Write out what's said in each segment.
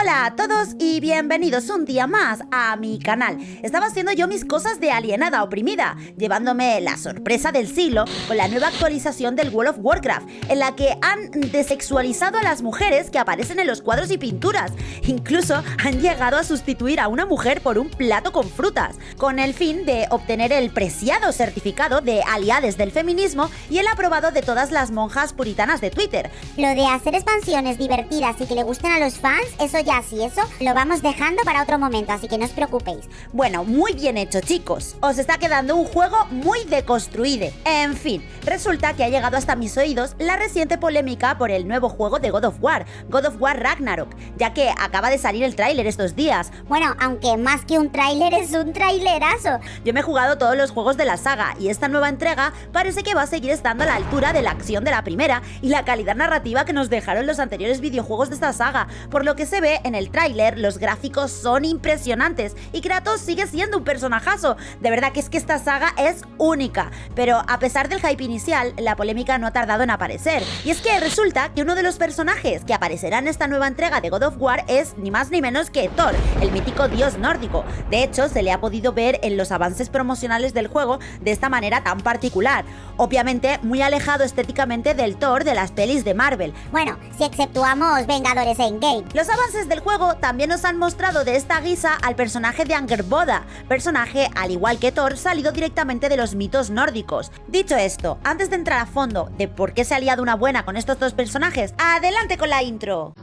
Hola a todos y bienvenidos un día más a mi canal. Estaba haciendo yo mis cosas de alienada oprimida, llevándome la sorpresa del siglo con la nueva actualización del World of Warcraft, en la que han desexualizado a las mujeres que aparecen en los cuadros y pinturas. Incluso han llegado a sustituir a una mujer por un plato con frutas, con el fin de obtener el preciado certificado de aliades del feminismo y el aprobado de todas las monjas puritanas de Twitter. Lo de hacer expansiones divertidas y que le gusten a los fans, eso ya sí, eso lo vamos dejando para otro momento, así que no os preocupéis. Bueno, muy bien hecho chicos. Os está quedando un juego muy deconstruido. En fin, resulta que ha llegado hasta mis oídos la reciente polémica por el nuevo juego de God of War, God of War Ragnarok, ya que acaba de salir el tráiler estos días. Bueno, aunque más que un tráiler es un trailerazo. Yo me he jugado todos los juegos de la saga y esta nueva entrega parece que va a seguir estando a la altura de la acción de la primera y la calidad narrativa que nos dejaron los anteriores videojuegos de esta saga, por lo que se ve en el tráiler, los gráficos son impresionantes y Kratos sigue siendo un personajazo. De verdad que es que esta saga es única, pero a pesar del hype inicial, la polémica no ha tardado en aparecer. Y es que resulta que uno de los personajes que aparecerá en esta nueva entrega de God of War es ni más ni menos que Thor, el mítico dios nórdico. De hecho, se le ha podido ver en los avances promocionales del juego de esta manera tan particular. Obviamente, muy alejado estéticamente del Thor de las pelis de Marvel. Bueno, si exceptuamos Vengadores Endgame. Los avances del juego también nos han mostrado de esta guisa al personaje de Angerboda, personaje, al igual que Thor, salido directamente de los mitos nórdicos. Dicho esto, antes de entrar a fondo de por qué se ha liado una buena con estos dos personajes, adelante con la intro.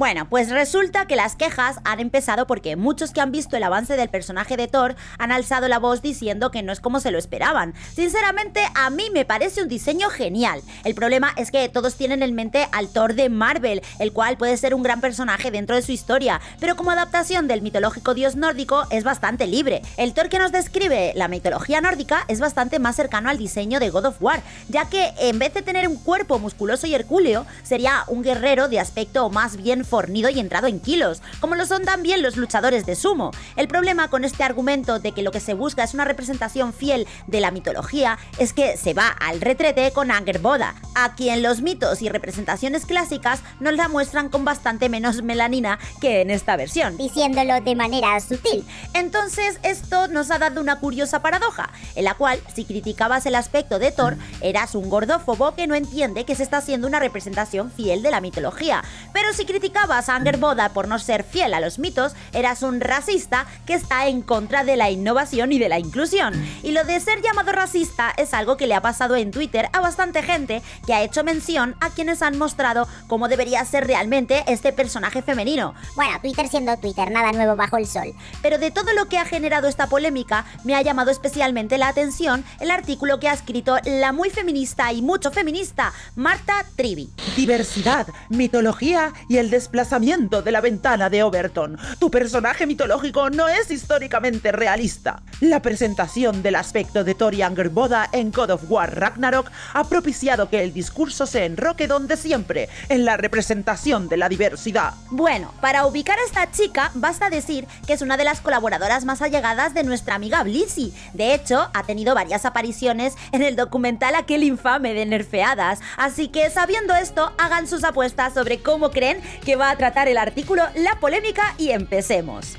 Bueno, pues resulta que las quejas han empezado porque muchos que han visto el avance del personaje de Thor han alzado la voz diciendo que no es como se lo esperaban. Sinceramente, a mí me parece un diseño genial. El problema es que todos tienen en mente al Thor de Marvel, el cual puede ser un gran personaje dentro de su historia, pero como adaptación del mitológico dios nórdico es bastante libre. El Thor que nos describe la mitología nórdica es bastante más cercano al diseño de God of War, ya que en vez de tener un cuerpo musculoso y hercúleo, sería un guerrero de aspecto más bien fornido y entrado en kilos, como lo son también los luchadores de sumo. El problema con este argumento de que lo que se busca es una representación fiel de la mitología es que se va al retrete con Angerboda, a quien los mitos y representaciones clásicas nos la muestran con bastante menos melanina que en esta versión. Diciéndolo de manera sutil. Entonces esto nos ha dado una curiosa paradoja, en la cual si criticabas el aspecto de Thor, eras un gordófobo que no entiende que se está haciendo una representación fiel de la mitología, pero si criticabas a Angerboda por no ser fiel a los mitos, eras un racista que está en contra de la innovación y de la inclusión. Y lo de ser llamado racista es algo que le ha pasado en Twitter a bastante gente que ha hecho mención a quienes han mostrado cómo debería ser realmente este personaje femenino. Bueno, Twitter siendo Twitter, nada nuevo bajo el sol. Pero de todo lo que ha generado esta polémica, me ha llamado especialmente la atención el artículo que ha escrito la muy feminista y mucho feminista Marta Trivi. Diversidad, mitología y el desplazamiento de la ventana de Overton. Tu personaje mitológico no es históricamente realista. La presentación del aspecto de Tori Angerboda en God of War Ragnarok ha propiciado que el discurso se enroque donde siempre, en la representación de la diversidad. Bueno, para ubicar a esta chica, basta decir que es una de las colaboradoras más allegadas de nuestra amiga Blissy. De hecho, ha tenido varias apariciones en el documental aquel infame de Nerfeadas. Así que sabiendo esto, hagan sus apuestas sobre cómo creen que va a tratar el artículo, la polémica y empecemos.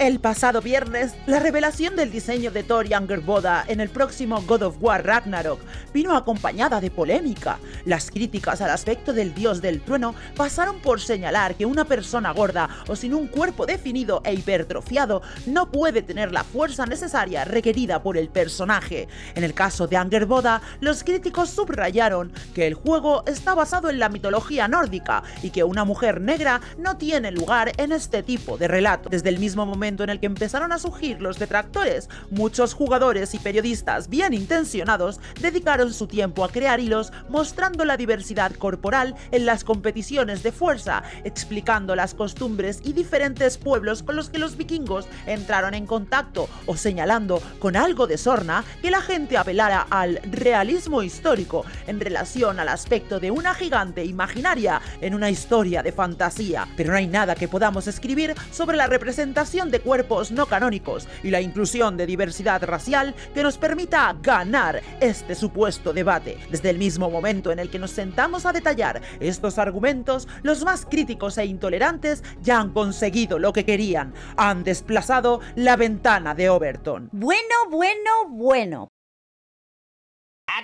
El pasado viernes, la revelación del diseño de Thor Boda en el próximo God of War Ragnarok vino acompañada de polémica. Las críticas al aspecto del dios del trueno pasaron por señalar que una persona gorda o sin un cuerpo definido e hipertrofiado no puede tener la fuerza necesaria requerida por el personaje. En el caso de Boda, los críticos subrayaron que el juego está basado en la mitología nórdica y que una mujer negra no tiene lugar en este tipo de relato. Desde el mismo momento en el que empezaron a surgir los detractores, muchos jugadores y periodistas bien intencionados dedicaron su tiempo a crear hilos mostrando la diversidad corporal en las competiciones de fuerza, explicando las costumbres y diferentes pueblos con los que los vikingos entraron en contacto o señalando con algo de sorna que la gente apelara al realismo histórico en relación al aspecto de una gigante imaginaria en una historia de fantasía. Pero no hay nada que podamos escribir sobre la representación de cuerpos no canónicos y la inclusión de diversidad racial que nos permita ganar este supuesto debate. Desde el mismo momento en el que nos sentamos a detallar estos argumentos, los más críticos e intolerantes ya han conseguido lo que querían, han desplazado la ventana de Overton. Bueno, bueno, bueno.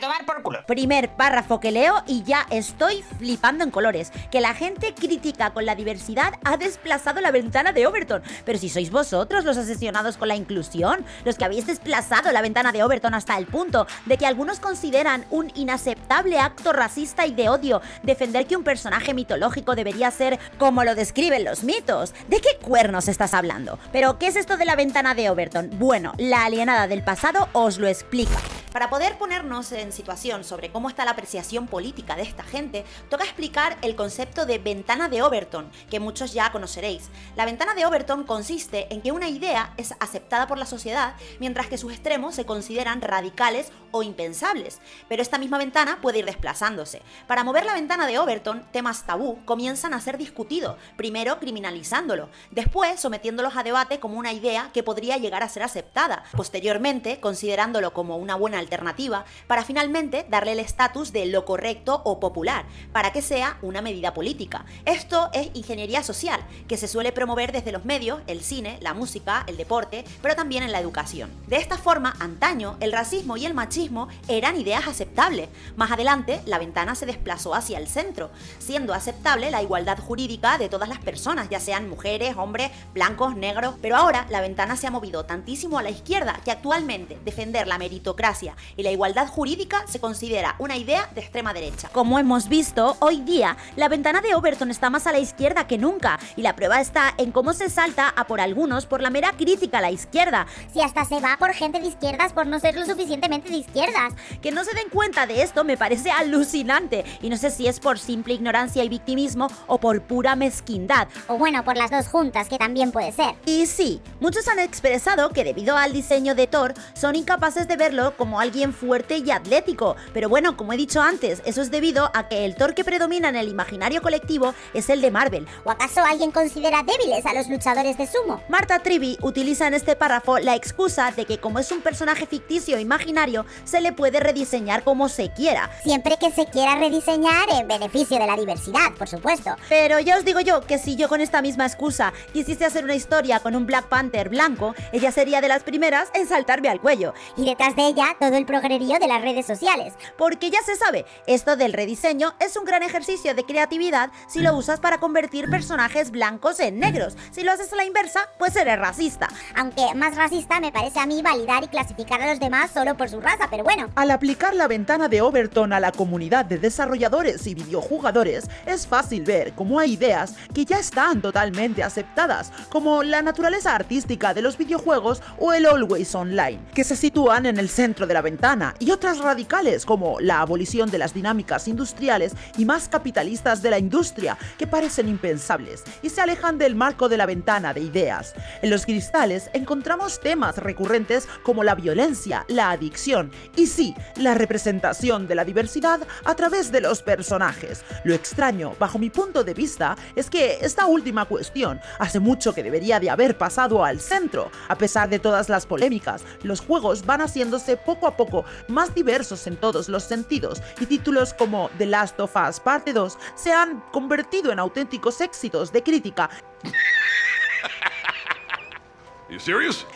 Tomar por culo. Primer párrafo que leo y ya estoy flipando en colores. Que la gente crítica con la diversidad ha desplazado la ventana de Overton. Pero si sois vosotros los asesionados con la inclusión, los que habéis desplazado la ventana de Overton hasta el punto de que algunos consideran un inaceptable acto racista y de odio defender que un personaje mitológico debería ser como lo describen los mitos. ¿De qué cuernos estás hablando? Pero, ¿qué es esto de la ventana de Overton? Bueno, la alienada del pasado os lo explica. Para poder ponernos en situación sobre cómo está la apreciación política de esta gente, toca explicar el concepto de ventana de Overton, que muchos ya conoceréis. La ventana de Overton consiste en que una idea es aceptada por la sociedad, mientras que sus extremos se consideran radicales o impensables, pero esta misma ventana puede ir desplazándose. Para mover la ventana de Overton, temas tabú comienzan a ser discutidos, primero criminalizándolo, después sometiéndolos a debate como una idea que podría llegar a ser aceptada, posteriormente considerándolo como una buena alternativa, para finalmente darle el estatus de lo correcto o popular, para que sea una medida política. Esto es ingeniería social, que se suele promover desde los medios, el cine, la música, el deporte, pero también en la educación. De esta forma, antaño, el racismo y el machismo eran ideas aceptables. Más adelante, la ventana se desplazó hacia el centro, siendo aceptable la igualdad jurídica de todas las personas, ya sean mujeres, hombres, blancos, negros, pero ahora la ventana se ha movido tantísimo a la izquierda que actualmente defender la meritocracia y la igualdad jurídica se considera una idea de extrema derecha. Como hemos visto, hoy día la ventana de Overton está más a la izquierda que nunca y la prueba está en cómo se salta a por algunos por la mera crítica a la izquierda. Si hasta se va por gente de izquierdas por no ser lo suficientemente de izquierdas. Que no se den cuenta de esto me parece alucinante y no sé si es por simple ignorancia y victimismo o por pura mezquindad. O bueno, por las dos juntas, que también puede ser. Y sí, muchos han expresado que debido al diseño de Thor son incapaces de verlo como alguien fuerte y atlético, pero bueno, como he dicho antes, eso es debido a que el Thor que predomina en el imaginario colectivo es el de Marvel. ¿O acaso alguien considera débiles a los luchadores de sumo? Marta Trivi utiliza en este párrafo la excusa de que como es un personaje ficticio e imaginario, se le puede rediseñar como se quiera. Siempre que se quiera rediseñar en beneficio de la diversidad, por supuesto. Pero ya os digo yo que si yo con esta misma excusa quisiese hacer una historia con un Black Panther blanco, ella sería de las primeras en saltarme al cuello. Y detrás de ella todo el progrerío de las redes sociales. Porque ya se sabe, esto del rediseño es un gran ejercicio de creatividad si lo usas para convertir personajes blancos en negros. Si lo haces a la inversa, pues eres racista. Aunque más racista me parece a mí validar y clasificar a los demás solo por su raza, pero bueno. Al aplicar la ventana de Overton a la comunidad de desarrolladores y videojugadores, es fácil ver cómo hay ideas que ya están totalmente aceptadas, como la naturaleza artística de los videojuegos o el Always Online, que se sitúan en el centro de la ventana, y otras radicales como la abolición de las dinámicas industriales y más capitalistas de la industria, que parecen impensables y se alejan del marco de la ventana de ideas. En los cristales encontramos temas recurrentes como la violencia, la adicción y sí, la representación de la diversidad a través de los personajes. Lo extraño, bajo mi punto de vista, es que esta última cuestión hace mucho que debería de haber pasado al centro. A pesar de todas las polémicas, los juegos van haciéndose poco a poco más diversos en todos los sentidos y títulos como The Last of Us Parte 2 se han convertido en auténticos éxitos de crítica?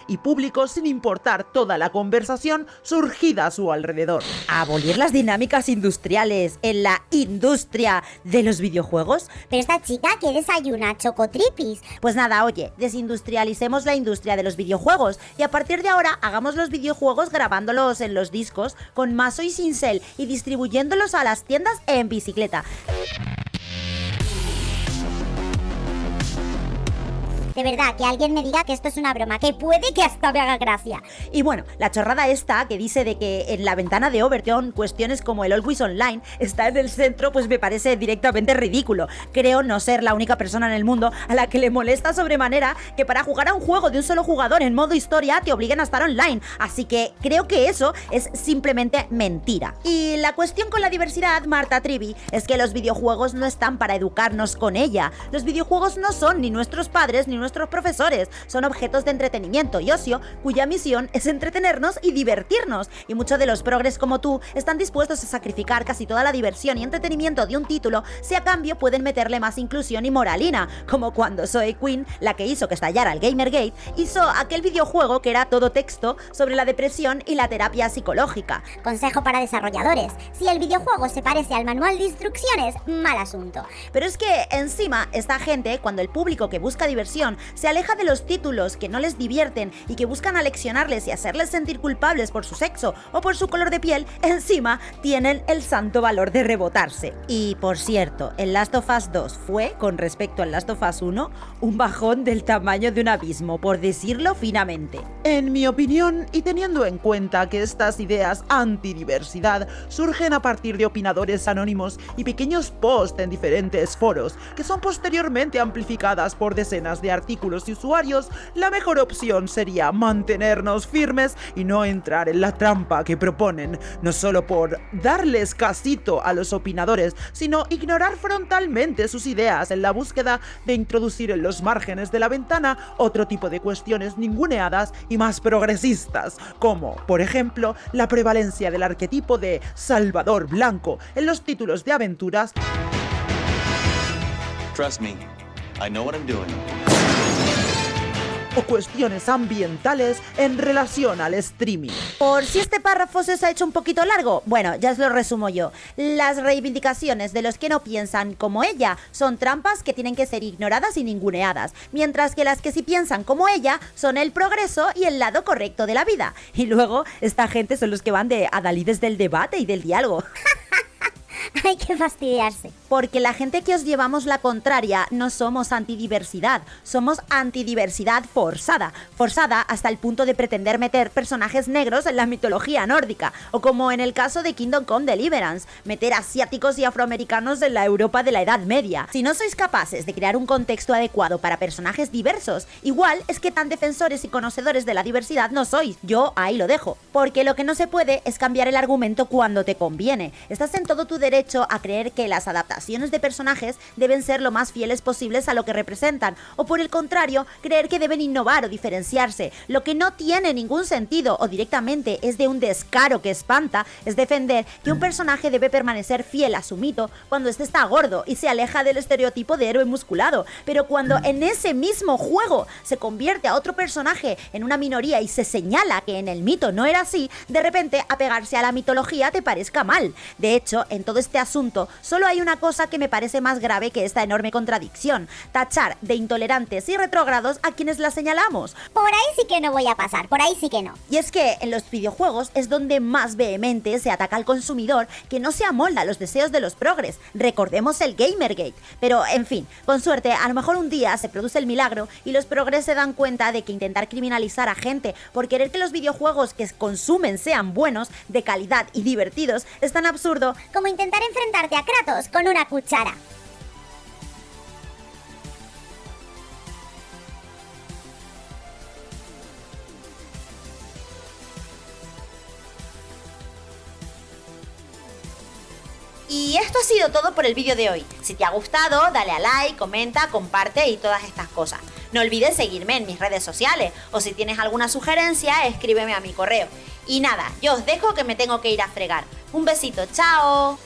Y público sin importar toda la conversación surgida a su alrededor. ¿Abolir las dinámicas industriales en la industria de los videojuegos? Pero esta chica que desayuna chocotripis. Pues nada, oye, desindustrialicemos la industria de los videojuegos y a partir de ahora hagamos los videojuegos grabándolos en los discos con mazo y cincel y distribuyéndolos a las tiendas en bicicleta. De verdad, que alguien me diga que esto es una broma, que puede que hasta me haga gracia. Y bueno, la chorrada esta que dice de que en la ventana de Overton cuestiones como el Always Online está en el centro, pues me parece directamente ridículo. Creo no ser la única persona en el mundo a la que le molesta sobremanera que para jugar a un juego de un solo jugador en modo historia te obliguen a estar online. Así que creo que eso es simplemente mentira. Y la cuestión con la diversidad, Marta Trivi, es que los videojuegos no están para educarnos con ella. Los videojuegos no son ni nuestros padres ni nuestros profesores, son objetos de entretenimiento y ocio cuya misión es entretenernos y divertirnos. Y muchos de los progres como tú están dispuestos a sacrificar casi toda la diversión y entretenimiento de un título si a cambio pueden meterle más inclusión y moralina, como cuando Zoe Quinn, la que hizo que estallara el Gamergate, hizo aquel videojuego que era todo texto sobre la depresión y la terapia psicológica. Consejo para desarrolladores. Si el videojuego se parece al manual de instrucciones, mal asunto. Pero es que encima esta gente, cuando el público que busca diversión se aleja de los títulos que no les divierten y que buscan aleccionarles y hacerles sentir culpables por su sexo o por su color de piel, encima tienen el santo valor de rebotarse. Y por cierto, el Last of Us 2 fue, con respecto al Last of Us 1, un bajón del tamaño de un abismo, por decirlo finamente. En mi opinión, y teniendo en cuenta que estas ideas antidiversidad surgen a partir de opinadores anónimos y pequeños posts en diferentes foros, que son posteriormente amplificadas por decenas de artículos y usuarios, la mejor opción sería mantenernos firmes y no entrar en la trampa que proponen, no solo por darles casito a los opinadores, sino ignorar frontalmente sus ideas en la búsqueda de introducir en los márgenes de la ventana otro tipo de cuestiones ninguneadas y más progresistas, como, por ejemplo, la prevalencia del arquetipo de Salvador Blanco en los títulos de aventuras. Trust me, I know what I'm doing. o cuestiones ambientales en relación al streaming. Por si este párrafo se os ha hecho un poquito largo, bueno, ya os lo resumo yo. Las reivindicaciones de los que no piensan como ella son trampas que tienen que ser ignoradas y ninguneadas, mientras que las que sí piensan como ella son el progreso y el lado correcto de la vida. Y luego, esta gente son los que van de adalides del debate y del diálogo. Hay que fastidiarse. Porque la gente que os llevamos la contraria no somos antidiversidad, somos antidiversidad forzada. Forzada hasta el punto de pretender meter personajes negros en la mitología nórdica, o como en el caso de Kingdom Come Deliverance, meter asiáticos y afroamericanos en la Europa de la Edad Media. Si no sois capaces de crear un contexto adecuado para personajes diversos, igual es que tan defensores y conocedores de la diversidad no sois. Yo ahí lo dejo. Porque lo que no se puede es cambiar el argumento cuando te conviene. Estás en todo tu derecho a creer que las adaptaciones de personajes deben ser lo más fieles posibles a lo que representan, o por el contrario, creer que deben innovar o diferenciarse. Lo que no tiene ningún sentido o directamente es de un descaro que espanta es defender que un personaje debe permanecer fiel a su mito cuando este está gordo y se aleja del estereotipo de héroe musculado, pero cuando en ese mismo juego se convierte a otro personaje en una minoría y se señala que en el mito no era así, de repente apegarse a la mitología te parezca mal. De hecho, en todo este asunto solo hay una cosa que me parece más grave que esta enorme contradicción, tachar de intolerantes y retrógrados a quienes la señalamos. Por ahí sí que no voy a pasar, por ahí sí que no. Y es que en los videojuegos es donde más vehemente se ataca al consumidor que no se amolda a los deseos de los progres. Recordemos el Gamergate. Pero, en fin, con suerte, a lo mejor un día se produce el milagro y los progres se dan cuenta de que intentar criminalizar a gente por querer que los videojuegos que consumen sean buenos, de calidad y divertidos es tan absurdo Como enfrentarte a Kratos con una cuchara. Y esto ha sido todo por el vídeo de hoy. Si te ha gustado, dale a like, comenta, comparte y todas estas cosas. No olvides seguirme en mis redes sociales o si tienes alguna sugerencia, escríbeme a mi correo. Y nada, yo os dejo que me tengo que ir a fregar. Un besito, chao.